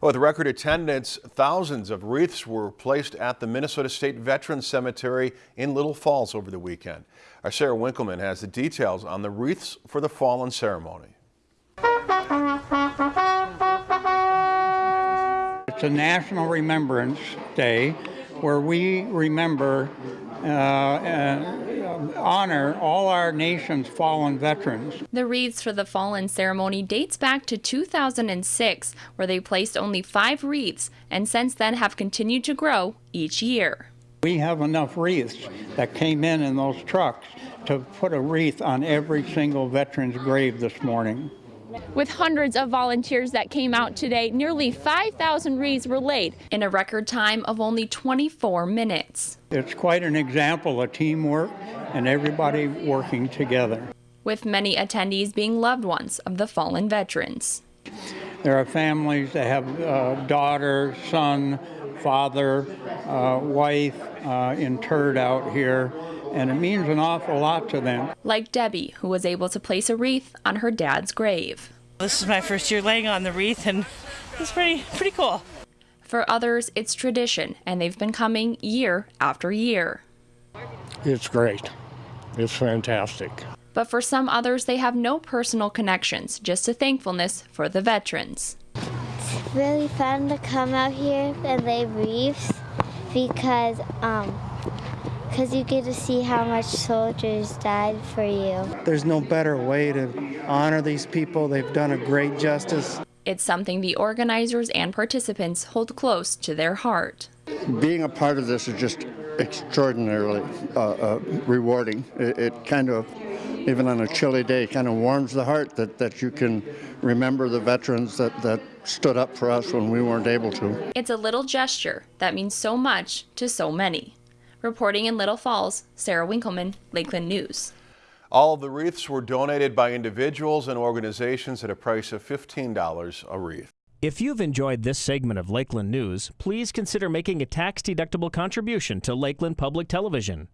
With record attendance, thousands of wreaths were placed at the Minnesota State Veterans Cemetery in Little Falls over the weekend. Our Sarah Winkleman has the details on the wreaths for the fallen ceremony. It's a National Remembrance Day where we remember uh, and honor all our nation's fallen veterans. The wreaths for the fallen ceremony dates back to 2006, where they placed only five wreaths and since then have continued to grow each year. We have enough wreaths that came in in those trucks to put a wreath on every single veteran's grave this morning. With hundreds of volunteers that came out today, nearly 5,000 wreaths were laid in a record time of only 24 minutes. It's quite an example of teamwork and everybody working together. With many attendees being loved ones of the fallen veterans. There are families that have uh, daughter, son, father, uh, wife uh, interred out here and it means an awful lot to them. Like Debbie, who was able to place a wreath on her dad's grave. This is my first year laying on the wreath, and it's pretty pretty cool. For others, it's tradition, and they've been coming year after year. It's great. It's fantastic. But for some others, they have no personal connections, just a thankfulness for the veterans. It's really fun to come out here and lay wreaths because um, because you get to see how much soldiers died for you. There's no better way to honor these people. They've done a great justice. It's something the organizers and participants hold close to their heart. Being a part of this is just extraordinarily uh, uh, rewarding. It, it kind of, even on a chilly day, kind of warms the heart that, that you can remember the veterans that, that stood up for us when we weren't able to. It's a little gesture that means so much to so many. Reporting in Little Falls, Sarah Winkleman, Lakeland News. All of the wreaths were donated by individuals and organizations at a price of $15 a wreath. If you've enjoyed this segment of Lakeland News, please consider making a tax-deductible contribution to Lakeland Public Television.